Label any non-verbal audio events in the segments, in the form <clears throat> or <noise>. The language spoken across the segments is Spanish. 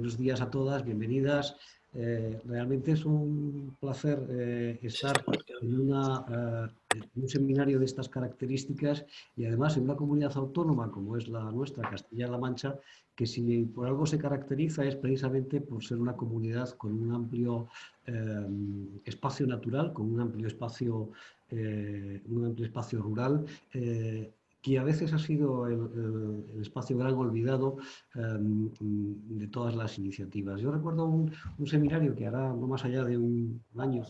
buenos días a todas, bienvenidas. Eh, realmente es un placer eh, estar en, un seminario de estas características y además en una comunidad autónoma como es la nuestra, Castilla-La Mancha, que si por algo se caracteriza es precisamente por ser una comunidad con un amplio espacio natural, con un amplio espacio, un amplio espacio rural que a veces ha sido el, espacio gran olvidado em, de todas las iniciativas. Yo recuerdo un, seminario que hará no más allá de un año,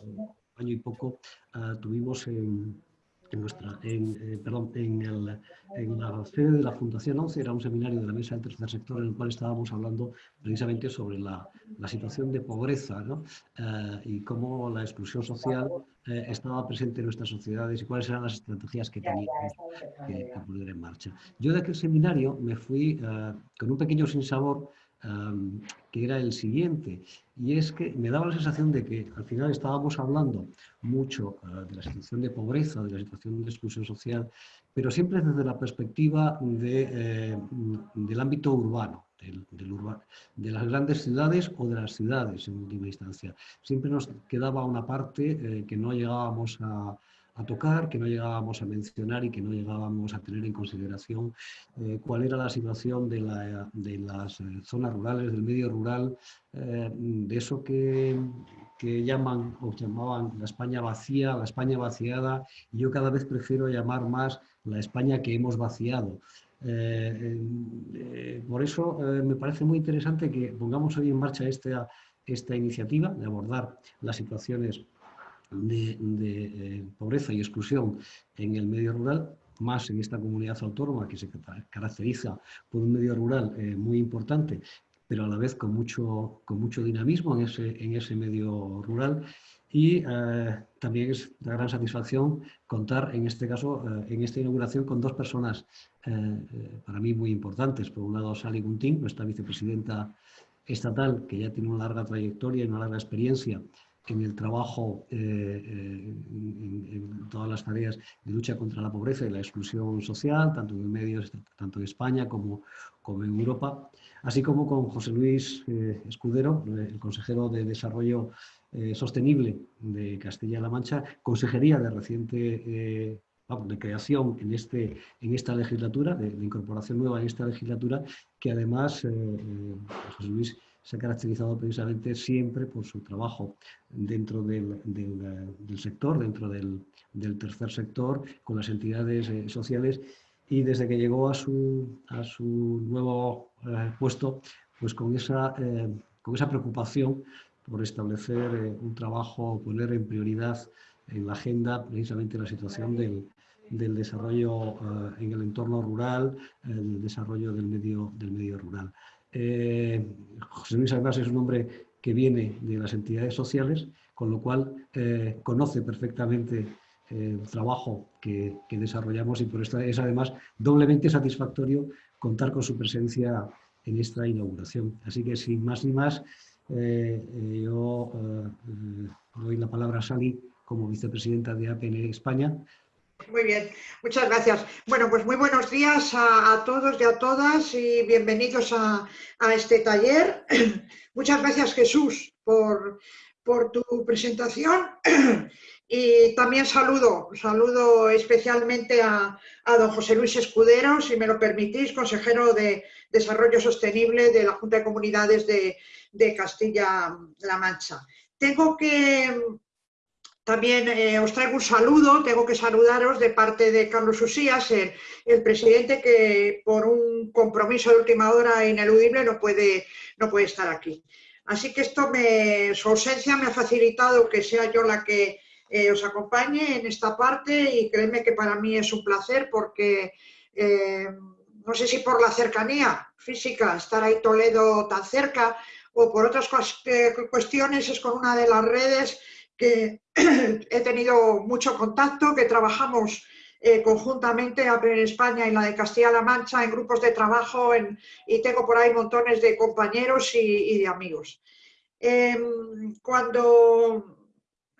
año y poco, ah, tuvimos en, en, nuestra, en, eh, perdón, en, el, en, la sede de la Fundación 11, era un seminario de la Mesa del Tercer Sector en el cual estábamos hablando precisamente sobre la, la situación de pobreza ¿no? Eh, y cómo la exclusión social eh, estaba presente en nuestras sociedades y cuáles eran las estrategias que teníamos que, poner en marcha. Yo de aquel seminario me fui con un pequeño sinsabor que era el siguiente, y es que me daba la sensación de que al final estábamos hablando mucho ah, de la situación de pobreza, de la situación de exclusión social, pero siempre desde la perspectiva de, eh, del ámbito urbano, del, de las grandes ciudades o de las ciudades en última instancia. Siempre nos quedaba una parte eh, que no llegábamos a, a tocar, que no llegábamos a mencionar y que no llegábamos a tener en consideración eh, cuál era la situación de, las eh, zonas rurales, del medio rural, eh, de eso que, llaman o llamaban la España vacía, la España vaciada, y yo cada vez prefiero llamar más la España que hemos vaciado. por eso me parece muy interesante que pongamos hoy en marcha esta, esta iniciativa de abordar las situaciones de, eh, pobreza y exclusión en el medio rural, más en esta comunidad autónoma que se caracteriza por un medio rural eh, muy importante, pero a la vez con mucho, con mucho dinamismo en ese, en ese medio rural. Y eh, también es de gran satisfacción contar, en este caso, en esta inauguración, con dos personas para mí muy importantes. Por un lado, Sally Gunting, nuestra vicepresidenta estatal, que ya tiene una larga trayectoria y una larga experiencia en el trabajo, eh, eh, en, todas las tareas de lucha contra la pobreza y la exclusión social, tanto en medios, tanto en España como, como en Europa, así como con José Luis eh, Escudero, el consejero de Desarrollo Sostenible de Castilla-La Mancha, consejería de reciente de creación en, este, en esta legislatura, de, de, incorporación nueva en esta legislatura, que además José Luis se ha caracterizado precisamente siempre por su trabajo dentro del, sector, dentro del, tercer sector, con las entidades eh, sociales y desde que llegó a su, a su nuevo eh, puesto, pues con esa, eh, con esa preocupación por establecer un trabajo, poner en prioridad en la agenda precisamente la situación del, del desarrollo en el entorno rural, el desarrollo del medio, del medio rural. Eh, José Luis además es un hombre que viene de las entidades sociales, con lo cual eh, conoce perfectamente eh, el trabajo que, desarrollamos y por eso es además doblemente satisfactorio contar con su presencia en esta inauguración. Así que sin más ni más, yo doy la palabra a Sally como vicepresidenta de APN España muy bien, muchas gracias. Bueno, pues muy buenos días a, todos y a todas y bienvenidos a, este taller. <clears throat> Muchas gracias Jesús por, tu presentación <clears throat> y también saludo, saludo especialmente a, don José Luis Escudero, si me lo permitís, consejero de Desarrollo Sostenible de la Junta de Comunidades de, de Castilla-La Mancha. Tengo que también eh, os traigo un saludo, tengo que saludaros de parte de Carlos Usías, el, presidente que por un compromiso de última hora ineludible no puede, no puede estar aquí. Así que esto me, su ausencia me ha facilitado que sea yo la que eh, os acompañe en esta parte y créeme que para mí es un placer porque eh, no sé si por la cercanía física, estar ahí Toledo tan cerca o por otras cuestiones es con una de las redes que <clears throat> he tenido mucho contacto, que trabajamos eh, conjuntamente en España y la de Castilla-La Mancha en grupos de trabajo y tengo por ahí montones de compañeros y, de amigos. Em, cuando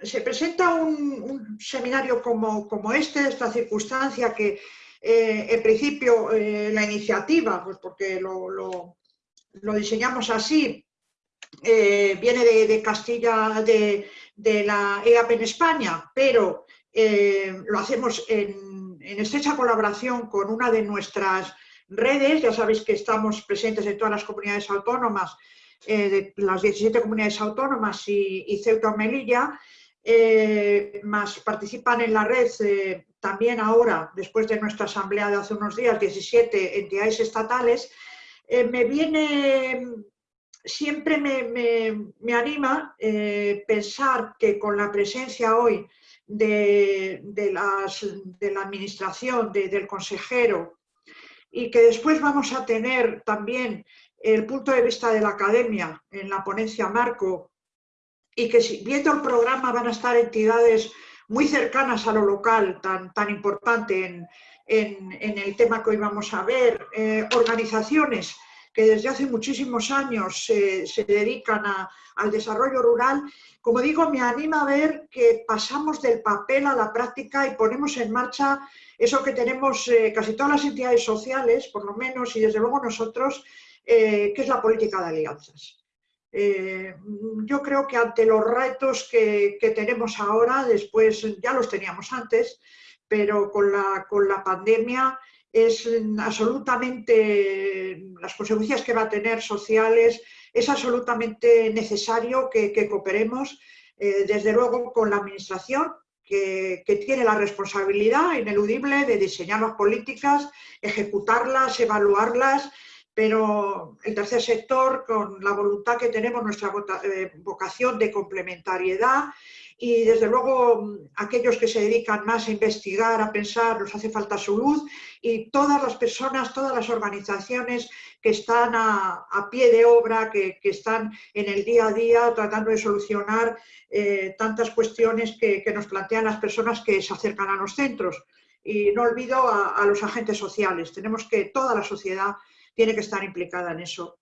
se presenta un, seminario como, como, este, esta circunstancia que eh, en principio eh, la iniciativa, pues porque lo, lo diseñamos así, eh, viene de, Castilla, de, la EAP en España, pero eh, lo hacemos en, estrecha colaboración con una de nuestras redes, ya sabéis que estamos presentes en todas las comunidades autónomas, de las 17 comunidades autónomas y, Ceuta o Melilla, más participan en la red también ahora, después de nuestra asamblea de hace unos días, 17 entidades estatales, eh, me viene, siempre me, anima eh, pensar que con la presencia hoy de, la administración, del consejero, y que después vamos a tener también el punto de vista de la academia en la ponencia Marco, y que viendo el programa van a estar entidades muy cercanas a lo local, tan, tan importante en, el tema que hoy vamos a ver, eh, organizaciones que desde hace muchísimos años se dedican al desarrollo rural, como digo, me anima a ver que pasamos del papel a la práctica y ponemos en marcha eso que tenemos eh, casi todas las entidades sociales, por lo menos, y desde luego nosotros, eh, que es la política de alianzas. Eh, yo creo que ante los retos que, tenemos ahora, después ya los teníamos antes, pero con la, con la pandemia es absolutamente, las consecuencias que va a tener sociales, es absolutamente necesario que, cooperemos, eh, desde luego con la Administración, que, que, tiene la responsabilidad ineludible de diseñar las políticas, ejecutarlas, evaluarlas pero el tercer sector, con la voluntad que tenemos, nuestra eh, vocación de complementariedad y desde luego aquellos que se dedican más a investigar, a pensar, nos hace falta su luz y todas las personas, todas las organizaciones que están a, pie de obra, que, están en el día a día tratando de solucionar eh, tantas cuestiones que, nos plantean las personas que se acercan a los centros. Y no olvido a los agentes sociales, tenemos que toda la sociedad tiene que estar implicada en eso.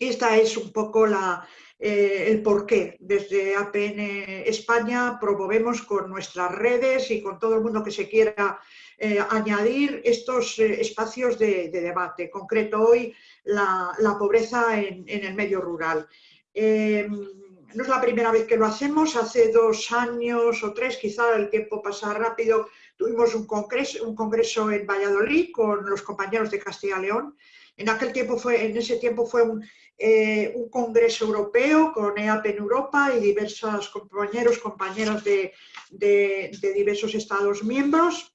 Esta es un poco la, eh, el porqué. Desde APN España promovemos con nuestras redes y con todo el mundo que se quiera eh, añadir estos eh, espacios de, debate. concreto hoy la, pobreza en, el medio rural. no es la primera vez que lo hacemos, hace dos años o tres, quizá el tiempo pasa rápido, tuvimos un congreso, un congreso en Valladolid con los compañeros de Castilla y León en aquel tiempo fue, en ese tiempo fue un, eh, congreso europeo con EAP en Europa y diversos compañeros, compañeras de, diversos estados miembros.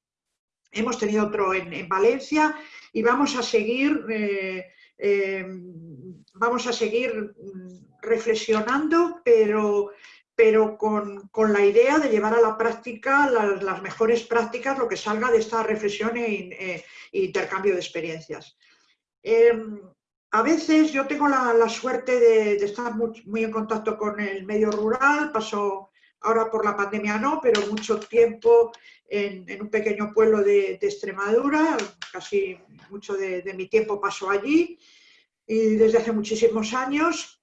Hemos tenido otro en, Valencia y vamos a seguir, eh, eh, vamos a seguir reflexionando, pero, pero con, la idea de llevar a la práctica las, mejores prácticas, lo que salga de esta reflexión e, intercambio de experiencias. Em, a veces yo tengo la, suerte de, estar muy, en contacto con el medio rural, paso ahora por la pandemia no, pero mucho tiempo en, un pequeño pueblo de, Extremadura, casi mucho de, mi tiempo pasó allí y desde hace muchísimos años.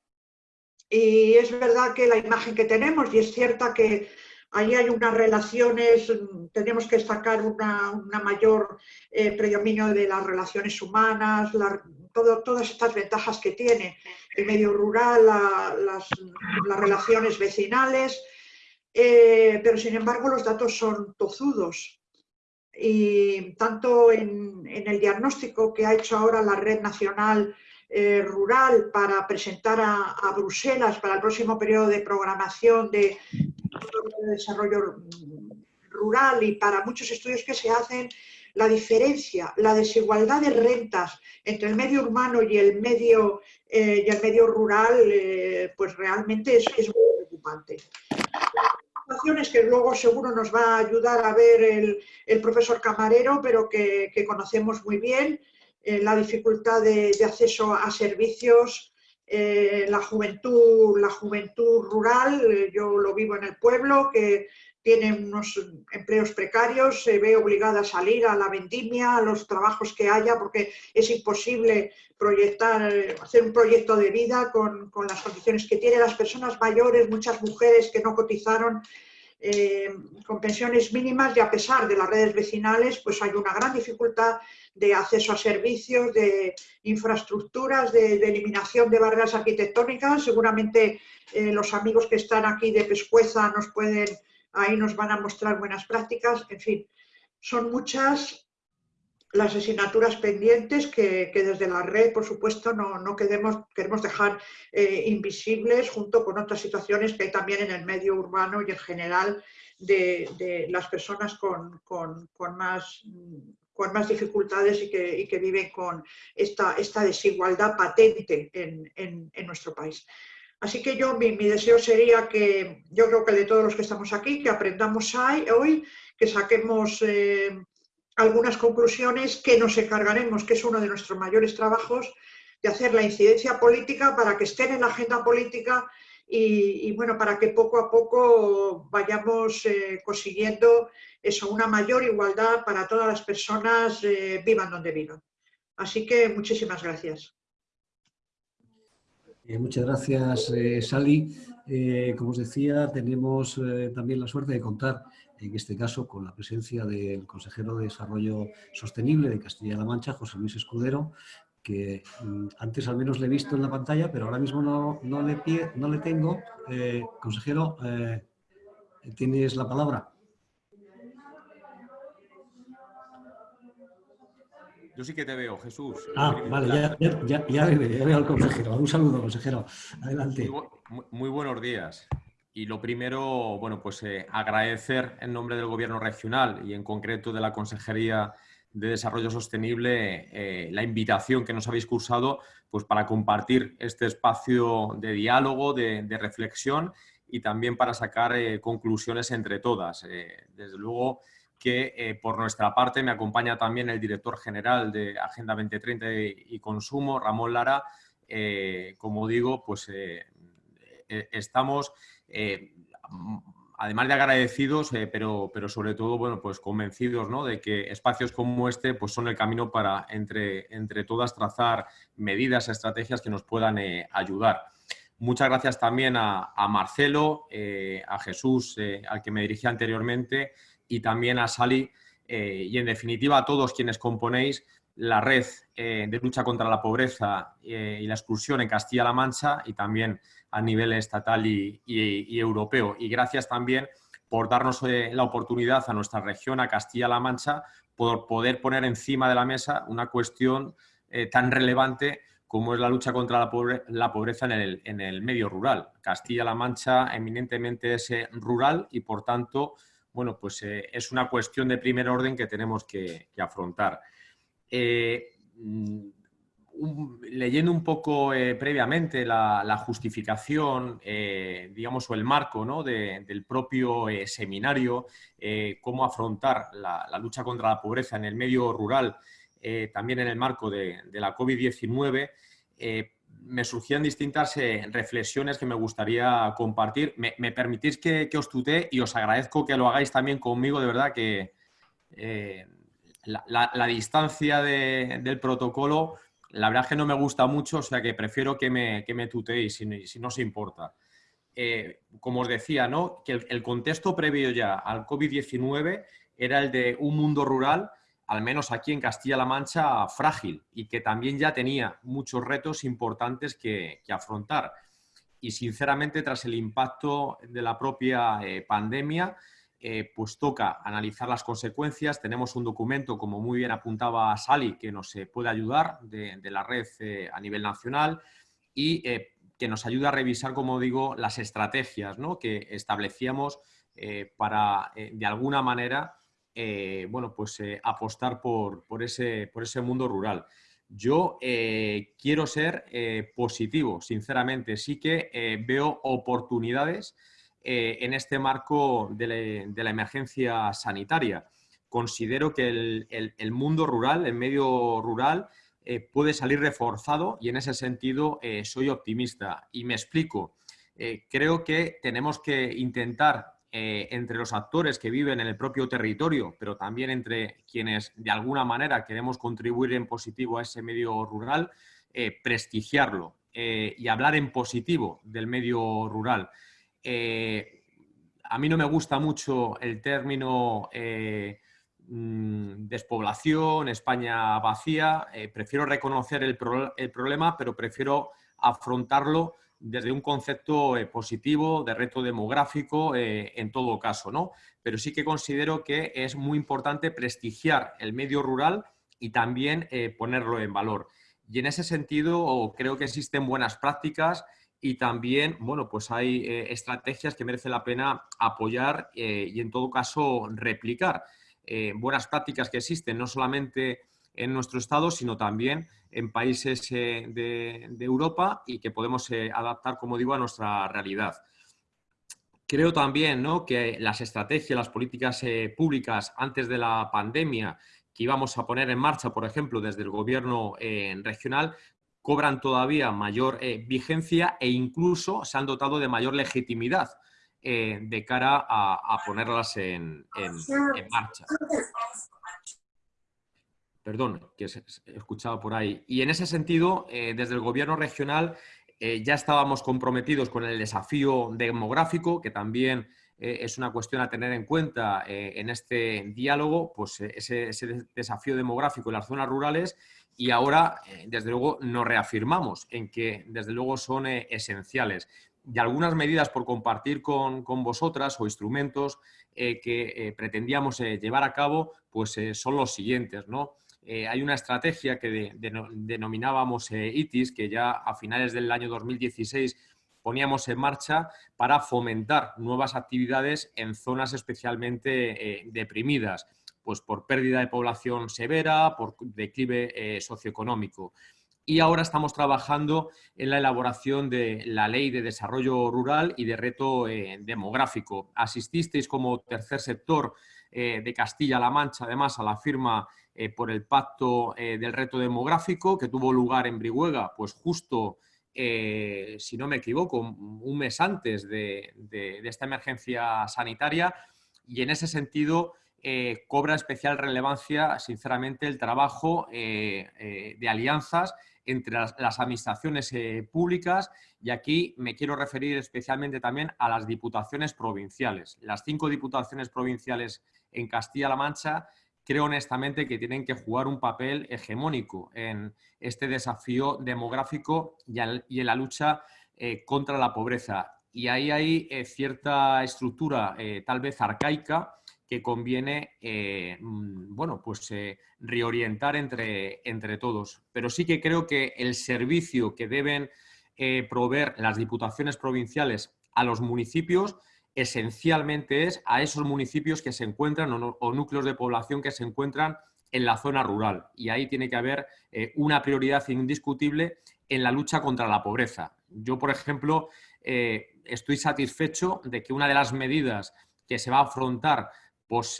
Y es verdad que la imagen que tenemos, y es cierta que Ahí hay unas relaciones, tenemos que destacar una, mayor eh, predominio de las relaciones humanas, todas estas ventajas que tiene el medio rural, las, relaciones vecinales, eh, pero sin embargo los datos son tozudos. Y tanto en, el diagnóstico que ha hecho ahora la Red Nacional eh, Rural para presentar a, Bruselas para el próximo periodo de programación de desarrollo rural y para muchos estudios que se hacen, la diferencia, la desigualdad de rentas entre el medio urbano y el medio, eh, y el medio rural, eh, pues realmente es, muy preocupante. Situaciones que luego seguro nos va a ayudar a ver el, profesor Camarero, pero que, conocemos muy bien, eh, la dificultad de, de, acceso a servicios, eh, la, juventud, la juventud rural, eh, yo lo vivo en el pueblo, que tiene unos empleos precarios, se ve obligada a salir a la vendimia, a los trabajos que haya, porque es imposible proyectar, eh, hacer un proyecto de vida con, las condiciones que tienen las personas mayores, muchas mujeres que no cotizaron, con pensiones mínimas y a pesar de las redes vecinales, pues hay una gran dificultad de acceso a servicios, de infraestructuras, de, eliminación de barreras arquitectónicas. Seguramente los amigos que están aquí de Pescueza nos pueden, ahí nos van a mostrar buenas prácticas. En fin, son muchas las asignaturas pendientes que, desde la red, por supuesto, no, queremos, dejar eh, invisibles junto con otras situaciones que hay también en el medio urbano y en general de, las personas con, más, dificultades y que, viven con esta desigualdad patente en, nuestro país. Así que yo, mi, deseo sería que, yo creo que de todos los que estamos aquí, que aprendamos hoy, que saquemos... Eh, algunas conclusiones que nos encargaremos, que es uno de nuestros mayores trabajos, de hacer la incidencia política para que estén en la agenda política y, bueno, para que poco a poco vayamos eh, consiguiendo eso, una mayor igualdad para todas las personas, eh, vivan donde vivan. Así que muchísimas gracias. Eh, muchas gracias, Sally. como os decía, tenemos también la suerte de contar en este caso con la presencia del consejero de Desarrollo Sostenible de Castilla-La Mancha, José Luis Escudero, que mm, antes al menos le he visto en la pantalla, pero ahora mismo no, no, le, no le tengo. Eh, consejero, eh, tienes la palabra. Yo sí que te veo, Jesús. Ah, vale, ya, ya, ya, veo, al consejero. Un saludo, consejero. Adelante. muy buenos días. Y lo primero, bueno, pues eh, agradecer en nombre del Gobierno regional y en concreto de la Consejería de Desarrollo Sostenible eh, la invitación que nos habéis cursado pues, para compartir este espacio de diálogo, de, reflexión y también para sacar eh, conclusiones entre todas. desde luego que por nuestra parte me acompaña también el director general de Agenda 2030 y Consumo, Ramón Lara. como digo, pues estamos eh, además de agradecidos, eh, pero, pero sobre todo, bueno, pues convencidos de que espacios como este pues son el camino para entre, entre todas trazar medidas, estrategias que nos puedan eh, ayudar. Muchas gracias también a, Marcelo, a Jesús, al que me dirigí anteriormente, y también a Sally, y en definitiva a todos quienes componéis la red de lucha contra la pobreza y la exclusión en Castilla-La Mancha y también a nivel estatal y, europeo. Y gracias también por darnos eh, la oportunidad a nuestra región, a Castilla-La Mancha, por poder poner encima de la mesa una cuestión eh, tan relevante como es la lucha contra la, pobreza en el, medio rural. Castilla-La Mancha eminentemente es eh, rural y, por tanto, bueno, pues es una cuestión de primer orden que tenemos que, afrontar. Mm, leyendo un poco eh, previamente la, justificación, eh, digamos, o el marco ¿no? del propio eh, seminario, cómo afrontar la, lucha contra la pobreza en el medio rural, también en el marco de, la COVID-19, me surgían distintas reflexiones que me gustaría compartir. Me, permitís que, os tutee y os agradezco que lo hagáis también conmigo, de verdad que la, distancia del protocolo la verdad es que no me gusta mucho, o sea que prefiero que me, que me tuteéis si, si no os importa. Eh, como os decía, ¿no? que el, contexto previo ya al COVID-19 era el de un mundo rural, al menos aquí en Castilla-La Mancha, frágil y que también ya tenía muchos retos importantes que, afrontar. Y sinceramente, tras el impacto de la propia eh, pandemia, eh, pues toca analizar las consecuencias. Tenemos un documento, como muy bien apuntaba Sally, que nos eh, puede ayudar de, la red a nivel nacional y que nos ayuda a revisar, como digo, las estrategias que establecíamos para, de alguna manera, bueno, pues, apostar por, ese, mundo rural. Yo quiero ser positivo, sinceramente. Sí que veo oportunidades eh, en este marco de la, emergencia sanitaria. Considero que el, mundo rural, el medio rural, eh, puede salir reforzado y en ese sentido eh, soy optimista. Y me explico. creo que tenemos que intentar entre los actores que viven en el propio territorio, pero también entre quienes de alguna manera queremos contribuir en positivo a ese medio rural, prestigiarlo y hablar en positivo del medio rural. Eh, a mí no me gusta mucho el término eh, mm, despoblación, España vacía. Eh, prefiero reconocer el, problema, pero prefiero afrontarlo desde un concepto positivo de reto demográfico en todo caso. ¿no? Pero sí que considero que es muy importante prestigiar el medio rural y también ponerlo en valor. Y en ese sentido creo que existen buenas prácticas y también, bueno, pues hay eh, estrategias que merece la pena apoyar eh, y en todo caso replicar. Eh, buenas prácticas que existen no solamente en nuestro estado, sino también en países de, Europa y que podemos adaptar, como digo, a nuestra realidad. Creo también ¿no? que las estrategias, las políticas públicas antes de la pandemia que íbamos a poner en marcha, por ejemplo, desde el gobierno regional, cobran todavía mayor eh, vigencia e incluso se han dotado de mayor legitimidad eh, de cara a, ponerlas en, marcha. Perdón, que he escuchado por ahí. Y en ese sentido, eh, desde el gobierno regional ya estábamos comprometidos con el desafío demográfico, que también es una cuestión a tener en cuenta en este diálogo, pues ese, ese desafío demográfico en las zonas rurales y ahora, eh, desde luego, nos reafirmamos en que, desde luego, son eh, esenciales. Y algunas medidas por compartir con, vosotras o instrumentos eh, que pretendíamos llevar a cabo, pues son los siguientes. ¿no? Hay una estrategia que denominábamos ITIS, que ya a finales del año 2016 poníamos en marcha para fomentar nuevas actividades en zonas especialmente deprimidas pues por pérdida de población severa, por declive eh, socioeconómico. Y ahora estamos trabajando en la elaboración de la Ley de Desarrollo Rural y de Reto eh, Demográfico. Asististeis como tercer sector eh, de Castilla-La Mancha, además, a la firma por el Pacto del Reto Demográfico, que tuvo lugar en Brihuega, pues justo, si no me equivoco, un mes antes de esta emergencia sanitaria. Y en ese sentido, eh, cobra especial relevancia, sinceramente, el trabajo eh, eh, de alianzas entre las, administraciones públicas y aquí me quiero referir especialmente también a las diputaciones provinciales. Las cinco diputaciones provinciales en Castilla-La Mancha creo honestamente que tienen que jugar un papel hegemónico en este desafío demográfico y, en la lucha contra la pobreza. Y ahí hay cierta estructura tal vez arcaica que conviene eh, mm, bueno, pues, eh, reorientar entre, entre todos. Pero sí que creo que el servicio que deben eh, proveer las diputaciones provinciales a los municipios esencialmente es a esos municipios que se encuentran o, núcleos de población que se encuentran en la zona rural. Y ahí tiene que haber una prioridad indiscutible en la lucha contra la pobreza. Yo, por ejemplo, estoy satisfecho de que una de las medidas que se va a afrontar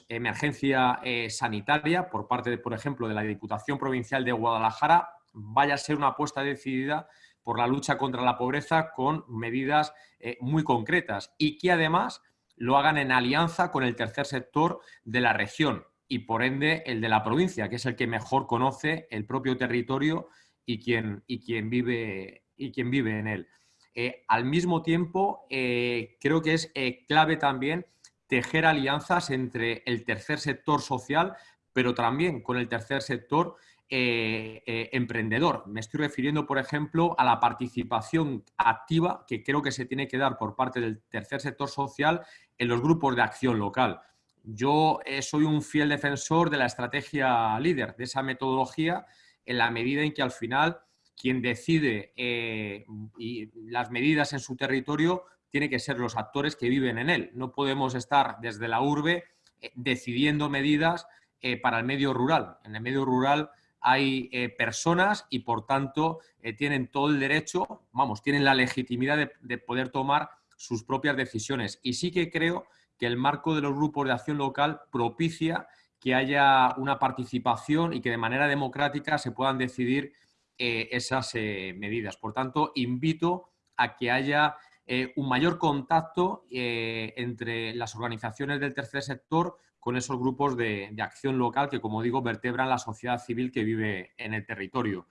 emergencia eh, sanitaria por parte, de, por ejemplo, de la Diputación Provincial de Guadalajara vaya a ser una apuesta decidida por la lucha contra la pobreza con medidas eh, muy concretas y que además lo hagan en alianza con el tercer sector de la región y por ende el de la provincia, que es el que mejor conoce el propio territorio y quien, y quien, vive, y quien vive en él. Eh, al mismo tiempo, creo que es clave también tejer alianzas entre el tercer sector social, pero también con el tercer sector eh, eh, emprendedor. Me estoy refiriendo, por ejemplo, a la participación activa que creo que se tiene que dar por parte del tercer sector social en los grupos de acción local. Yo eh, soy un fiel defensor de la estrategia líder, de esa metodología, en la medida en que al final quien decide y las medidas en su territorio tiene que ser los actores que viven en él. No podemos estar desde la urbe decidiendo medidas para el medio rural. En el medio rural hay eh, personas y por tanto tienen todo el derecho, vamos, tienen la legitimidad de, de, poder tomar sus propias decisiones. Y sí que creo que el marco de los grupos de acción local propicia que haya una participación y que de manera democrática se puedan decidir esas medidas. Por tanto, invito a que haya eh, un mayor contacto eh, entre las organizaciones del tercer sector con esos grupos de, acción local que, como digo, vertebran la sociedad civil que vive en el territorio.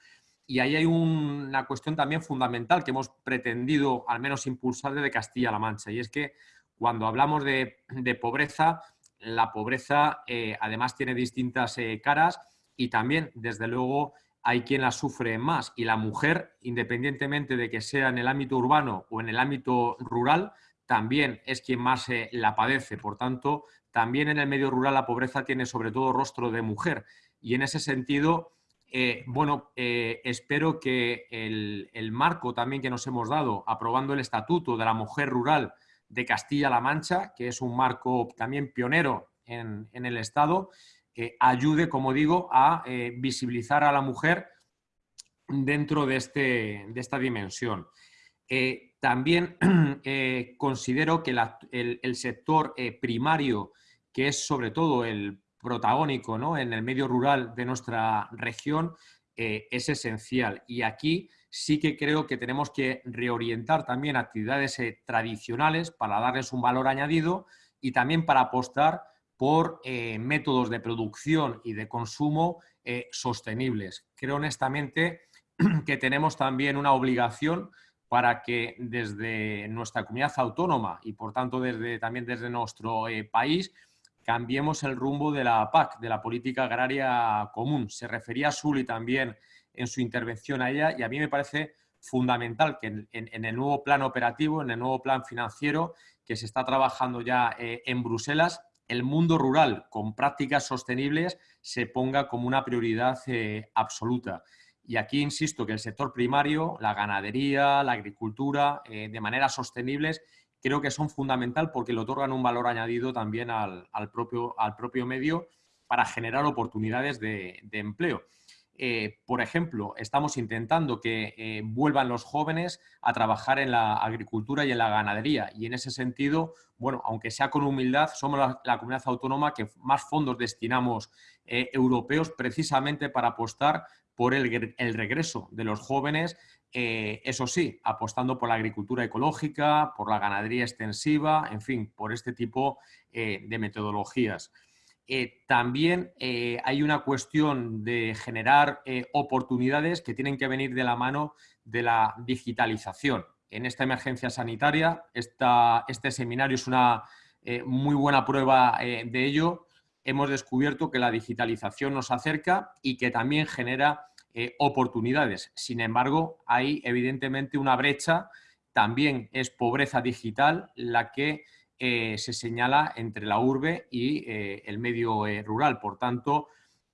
Y ahí hay una cuestión también fundamental que hemos pretendido al menos impulsar desde Castilla-La Mancha, y es que cuando hablamos de, pobreza, la pobreza además tiene distintas caras y también, desde luego, hay quien la sufre más. Y la mujer, independientemente de que sea en el ámbito urbano o en el ámbito rural, también es quien más la padece. Por tanto, también en el medio rural la pobreza tiene sobre todo rostro de mujer. Y en ese sentido, eh, bueno, eh, espero que el, marco también que nos hemos dado, aprobando el Estatuto de la Mujer Rural de Castilla-La Mancha, que es un marco también pionero en, el Estado, eh, ayude, como digo, a visibilizar a la mujer dentro de, este, de esta dimensión. también <clears throat> considero que el, sector primario que es sobre todo el protagónico ¿no? en el medio rural de nuestra región, eh, es esencial. Y aquí sí que creo que tenemos que reorientar también actividades eh, tradicionales para darles un valor añadido y también para apostar por eh, métodos de producción y de consumo sostenibles. Creo honestamente <clears throat> que tenemos también una obligación para que desde nuestra comunidad autónoma y por tanto desde, también desde nuestro país cambiemos el rumbo de la PAC, de la Política Agraria Común. Se refería a Suli también en su intervención a ella y a mí me parece fundamental que en, el nuevo plan operativo, en el nuevo plan financiero que se está trabajando ya eh, en Bruselas, el mundo rural con prácticas sostenibles se ponga como una prioridad eh, absoluta. Y aquí insisto que el sector primario, la ganadería, la agricultura, eh, de manera sostenibles, creo que son fundamental porque le otorgan un valor añadido también al, propio, al propio, medio para generar oportunidades de, empleo. Eh, por ejemplo, estamos intentando que eh, vuelvan los jóvenes a trabajar en la agricultura y en la ganadería. Y en ese sentido, bueno, aunque sea con humildad, somos la, comunidad autónoma que más fondos destinamos eh, europeos precisamente para apostar por el, el regreso de los jóvenes eh, eso sí, apostando por la agricultura ecológica, por la ganadería extensiva, en fin, por este tipo eh, de metodologías. Eh, también hay una cuestión de generar oportunidades que tienen que venir de la mano de la digitalización. En esta emergencia sanitaria, este seminario es una muy buena prueba de ello. Hemos descubierto que la digitalización nos acerca y que también genera eh, oportunidades. Sin embargo, hay evidentemente una brecha, también es pobreza digital la que eh, se señala entre la urbe y eh, el medio rural. Por tanto,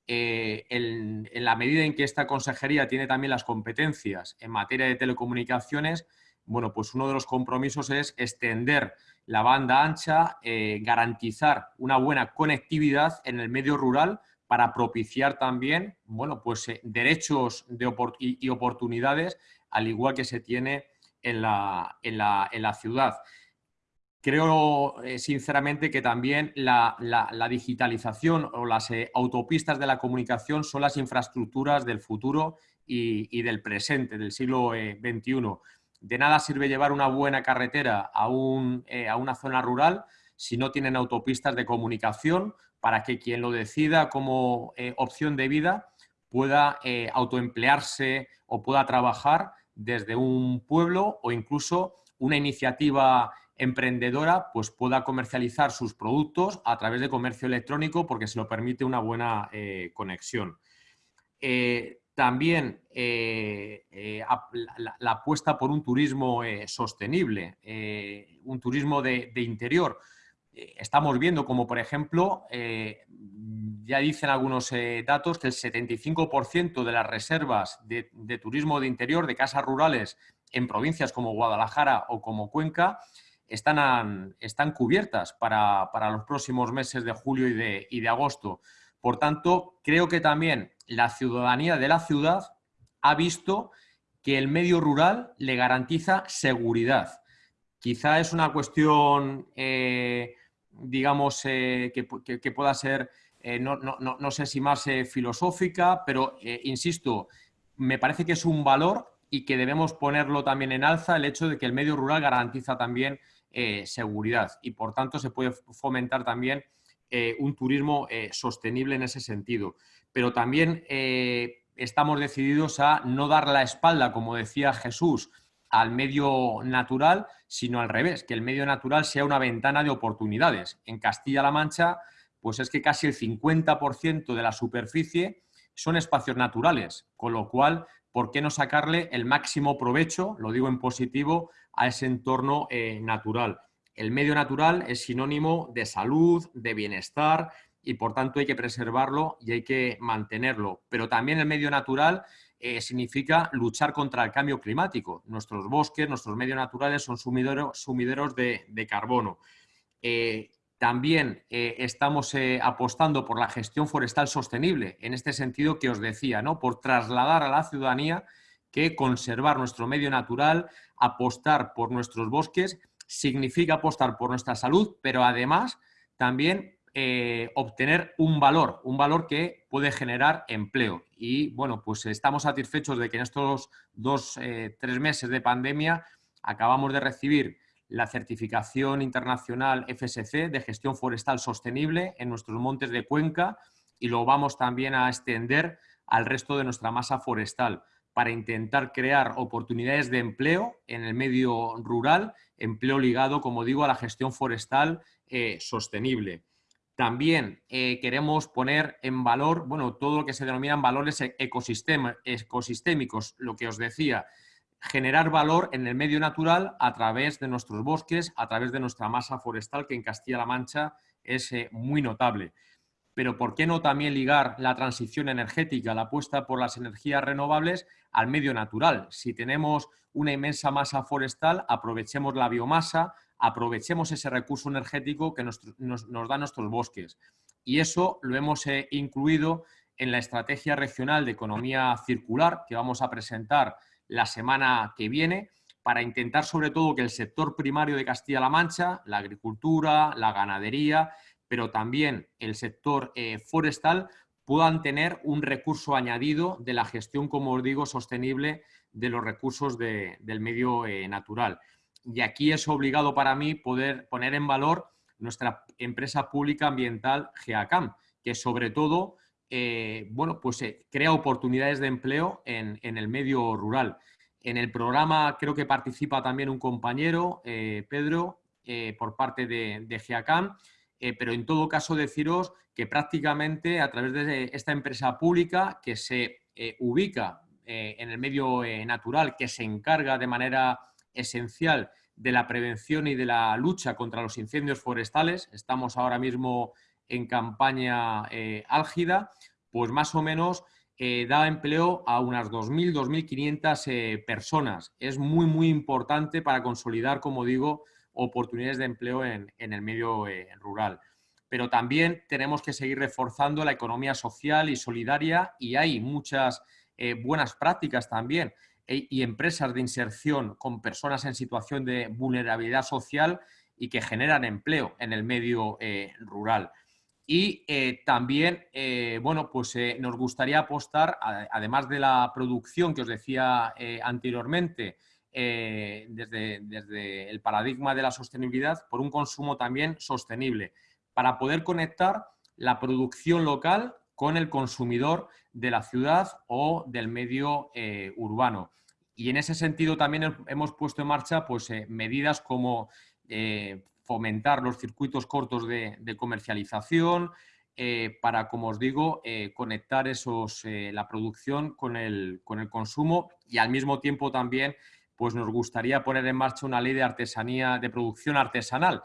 en, la medida en que esta consejería tiene también las competencias en materia de telecomunicaciones, bueno, pues uno de los compromisos es extender la banda ancha, garantizar una buena conectividad en el medio rural para propiciar también bueno, pues, eh, derechos de y, oportunidades, al igual que se tiene en la, en la, ciudad. Creo eh, sinceramente que también la, digitalización o las eh, autopistas de la comunicación son las infraestructuras del futuro y, del presente, del siglo XXI. De nada sirve llevar una buena carretera a, un, a una zona rural si no tienen autopistas de comunicación para que quien lo decida como eh, opción de vida pueda eh, autoemplearse o pueda trabajar desde un pueblo o incluso una iniciativa emprendedora pues pueda comercializar sus productos a través de comercio electrónico porque se lo permite una buena eh, conexión. también la, apuesta por un turismo sostenible, un turismo de interior, estamos viendo como, por ejemplo, eh, ya dicen algunos eh, datos que el 75% de las reservas de, turismo de interior, de casas rurales en provincias como Guadalajara o como Cuenca, están, están cubiertas para, los próximos meses de julio y de, y de agosto. Por tanto, creo que también la ciudadanía de la ciudad ha visto que el medio rural le garantiza seguridad. Quizá es una cuestión digamos, eh, que, pueda ser, eh, no, sé si más eh, filosófica, pero insisto, me parece que es un valor y que debemos ponerlo también en alza el hecho de que el medio rural garantiza también seguridad y por tanto se puede fomentar también un turismo sostenible en ese sentido. Pero también estamos decididos a no dar la espalda, como decía Jesús, al medio natural, sino al revés, que el medio natural sea una ventana de oportunidades. En Castilla-La Mancha, pues es que casi el 50% de la superficie son espacios naturales, con lo cual, ¿por qué no sacarle el máximo provecho, lo digo en positivo, a ese entorno eh, natural? El medio natural es sinónimo de salud, de bienestar y por tanto hay que preservarlo y hay que mantenerlo. Pero también el medio natural eh, significa luchar contra el cambio climático. Nuestros bosques, nuestros medios naturales son sumideros, de, carbono. Eh, también eh, estamos apostando por la gestión forestal sostenible, en este sentido que os decía, ¿no? por trasladar a la ciudadanía que conservar nuestro medio natural, apostar por nuestros bosques, significa apostar por nuestra salud, pero además también eh, obtener un valor, un valor que puede generar empleo. Y bueno, pues estamos satisfechos de que en estos dos, eh, tres meses de pandemia acabamos de recibir la certificación internacional FSC de gestión forestal sostenible en nuestros montes de Cuenca y lo vamos también a extender al resto de nuestra masa forestal para intentar crear oportunidades de empleo en el medio rural, empleo ligado, como digo, a la gestión forestal eh, sostenible. También eh, queremos poner en valor, bueno, todo lo que se denominan valores e-, ecosistémicos, lo que os decía, generar valor en el medio natural a través de nuestros bosques, a través de nuestra masa forestal, que en Castilla-La Mancha es eh, muy notable. Pero ¿por qué no también ligar la transición energética, la apuesta por las energías renovables al medio natural? Si tenemos una inmensa masa forestal, aprovechemos la biomasa, aprovechemos ese recurso energético que nos, dan nuestros bosques. Y eso lo hemos eh, incluido en la Estrategia Regional de Economía Circular que vamos a presentar la semana que viene para intentar sobre todo que el sector primario de Castilla-La Mancha, la agricultura, la ganadería, pero también el sector eh, forestal puedan tener un recurso añadido de la gestión, como os digo, sostenible de los recursos del medio eh, natural y aquí es obligado para mí poder poner en valor nuestra empresa pública ambiental GEACAM, que sobre todo eh, bueno, pues, eh, crea oportunidades de empleo en, el medio rural. En el programa creo que participa también un compañero, eh, Pedro, por parte de, de GEACAM, pero en todo caso deciros que prácticamente a través de esta empresa pública que se ubica en el medio natural, que se encarga de manera esencial de la prevención y de la lucha contra los incendios forestales, estamos ahora mismo en campaña eh, álgida, pues más o menos eh, da empleo a unas 2.000, 2.500 eh, personas. Es muy, muy importante para consolidar, como digo, oportunidades de empleo en, en el medio rural. Pero también tenemos que seguir reforzando la economía social y solidaria y hay muchas buenas prácticas también e, y empresas de inserción con personas en situación de vulnerabilidad social y que generan empleo en el medio eh, rural. Y eh, también, eh, bueno, pues nos gustaría apostar, además de la producción que os decía anteriormente, desde, desde el paradigma de la sostenibilidad, por un consumo también sostenible, para poder conectar la producción local con el consumidor de la ciudad o del medio urbano. Y en ese sentido también hemos puesto en marcha pues, eh, medidas como eh, fomentar los circuitos cortos de, comercialización eh, para, como os digo, conectar esos, la producción con el, con el, consumo y al mismo tiempo también pues, nos gustaría poner en marcha una ley de artesanía, de producción artesanal,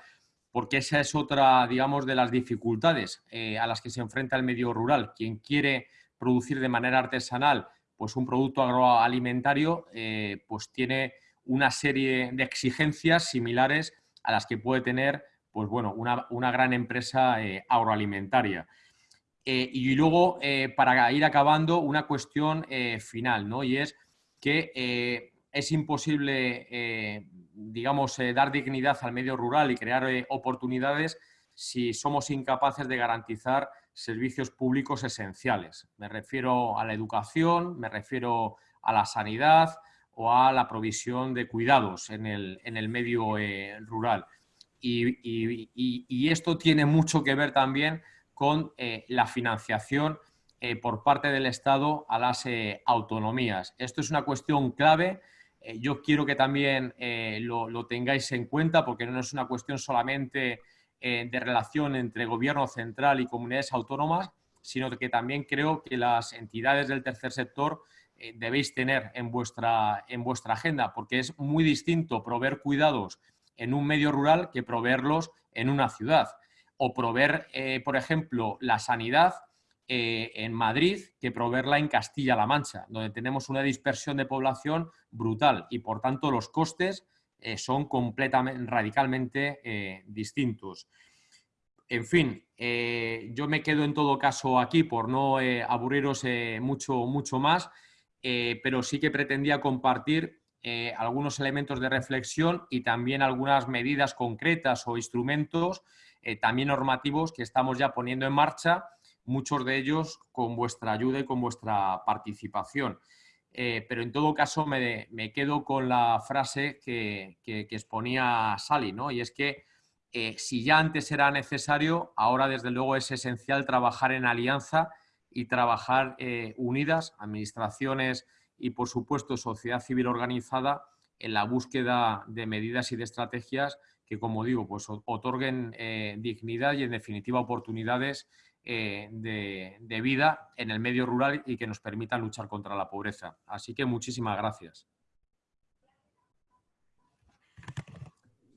porque esa es otra, digamos, de las dificultades a las que se enfrenta el medio rural. Quien quiere producir de manera artesanal pues un producto agroalimentario eh, pues tiene una serie de exigencias similares a las que puede tener pues bueno, una, gran empresa eh, agroalimentaria. Eh, y luego, para ir acabando, una cuestión final, ¿no? y es que es imposible, digamos, dar dignidad al medio rural y crear oportunidades si somos incapaces de garantizar servicios públicos esenciales. Me refiero a la educación, me refiero a la sanidad o a la provisión de cuidados en el, medio eh, rural. Y, esto tiene mucho que ver también con eh, la financiación eh, por parte del Estado a las autonomías. Esto es una cuestión clave yo quiero que también lo, tengáis en cuenta porque no es una cuestión solamente de relación entre gobierno central y comunidades autónomas, sino que también creo que las entidades del tercer sector eh, debéis tener en vuestra, en vuestra agenda, porque es muy distinto proveer cuidados en un medio rural que proveerlos en una ciudad. O proveer, eh, por ejemplo, la sanidad eh, en Madrid que proveerla en Castilla-La Mancha, donde tenemos una dispersión de población brutal y, por tanto, los costes son completamente, radicalmente distintos. En fin, yo me quedo en todo caso aquí por no aburriros mucho, mucho más. Eh, pero sí que pretendía compartir eh, algunos elementos de reflexión y también algunas medidas concretas o instrumentos, eh, también normativos, que estamos ya poniendo en marcha, muchos de ellos con vuestra ayuda y con vuestra participación. Pero en todo caso me, quedo con la frase que, exponía Sally, ¿no? y es que si ya antes era necesario, ahora desde luego es esencial trabajar en alianza y trabajar eh, unidas, administraciones y, por supuesto, sociedad civil organizada, en la búsqueda de medidas y de estrategias que, como digo, pues, otorguen eh, dignidad y, en definitiva, oportunidades eh, de, vida en el medio rural y que nos permitan luchar contra la pobreza. Así que muchísimas gracias.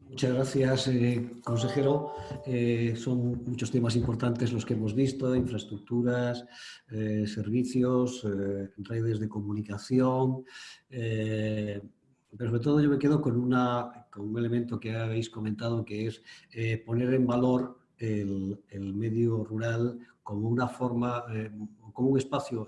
Muchas gracias, eh, consejero. Eh, son muchos temas importantes los que hemos visto, infraestructuras, servicios, redes de comunicación, pero sobre todo yo me quedo con, una, con un elemento que habéis comentado, que es poner en valor el, medio rural como una forma, como un espacio,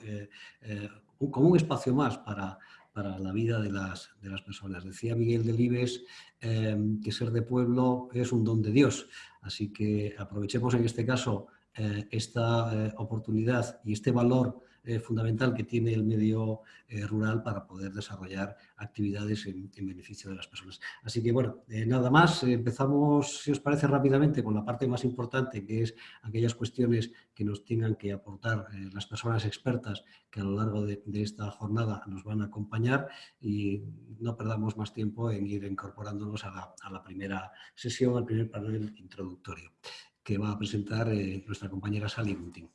como un espacio más para, para la vida de las, de las personas. Decía Miguel Delibes em, que ser de pueblo es un don de Dios, así que aprovechemos en este caso eh, esta eh, oportunidad y este valor eh, fundamental que tiene el medio eh, rural para poder desarrollar actividades en, beneficio de las personas. Así que bueno, eh, nada más, empezamos, si os parece rápidamente, con la parte más importante, que es aquellas cuestiones que nos tengan que aportar las personas expertas que a lo largo de, esta jornada nos van a acompañar y no perdamos más tiempo en ir incorporándonos a la, a la primera sesión, al primer panel introductorio que va a presentar nuestra compañera Sally Gunting.